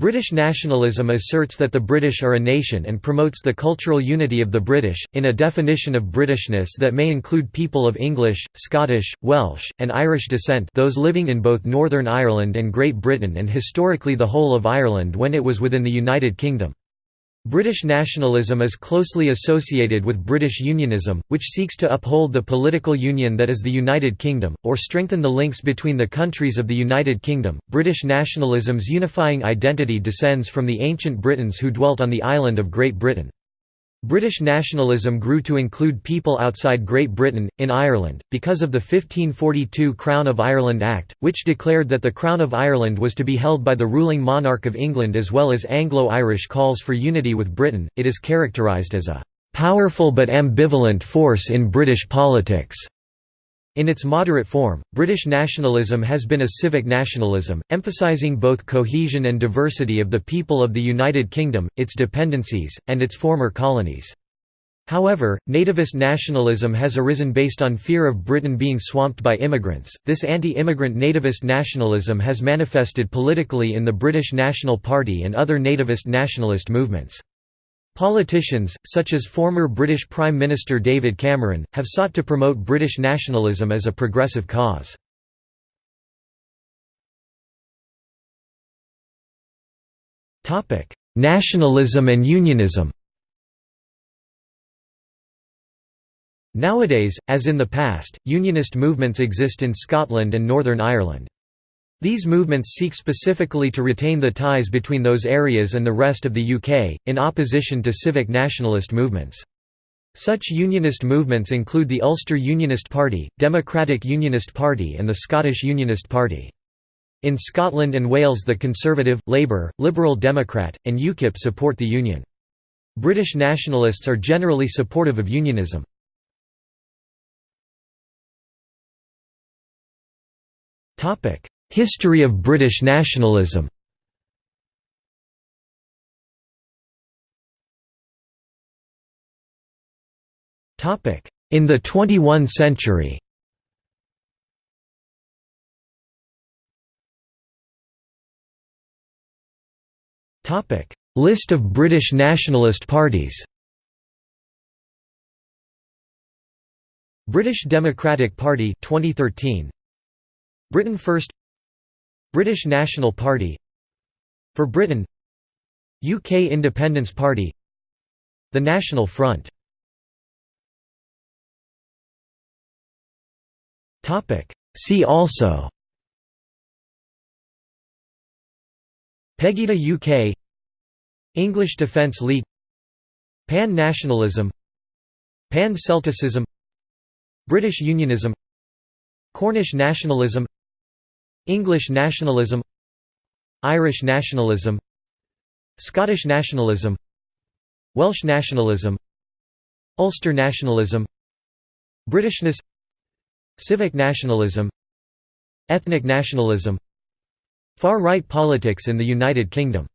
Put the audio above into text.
British nationalism asserts that the British are a nation and promotes the cultural unity of the British, in a definition of Britishness that may include people of English, Scottish, Welsh, and Irish descent those living in both Northern Ireland and Great Britain and historically the whole of Ireland when it was within the United Kingdom. British nationalism is closely associated with British unionism, which seeks to uphold the political union that is the United Kingdom, or strengthen the links between the countries of the United Kingdom. British nationalism's unifying identity descends from the ancient Britons who dwelt on the island of Great Britain. British nationalism grew to include people outside Great Britain, in Ireland, because of the 1542 Crown of Ireland Act, which declared that the Crown of Ireland was to be held by the ruling monarch of England as well as Anglo-Irish calls for unity with Britain. It is characterised as a powerful but ambivalent force in British politics. In its moderate form, British nationalism has been a civic nationalism, emphasising both cohesion and diversity of the people of the United Kingdom, its dependencies, and its former colonies. However, nativist nationalism has arisen based on fear of Britain being swamped by immigrants. This anti immigrant nativist nationalism has manifested politically in the British National Party and other nativist nationalist movements. Politicians, such as former British Prime Minister David Cameron, have sought to promote British nationalism as a progressive cause. Nationalism and unionism Nowadays, as in the past, unionist movements exist in Scotland and Northern Ireland. These movements seek specifically to retain the ties between those areas and the rest of the UK, in opposition to civic nationalist movements. Such unionist movements include the Ulster Unionist Party, Democratic Unionist Party and the Scottish Unionist Party. In Scotland and Wales the Conservative, Labour, Liberal Democrat, and UKIP support the Union. British nationalists are generally supportive of unionism. History of British nationalism. In the 21 century. List of British nationalist parties. British Democratic Party 2013 Britain First British National Party. For Britain. UK Independence Party. The National Front. See also. Pegida UK English Defence League. Pan-nationalism Pan-Celticism British Unionism. Cornish nationalism English nationalism Irish nationalism Scottish nationalism Welsh nationalism Ulster nationalism Britishness Civic nationalism Ethnic nationalism Far-right politics in the United Kingdom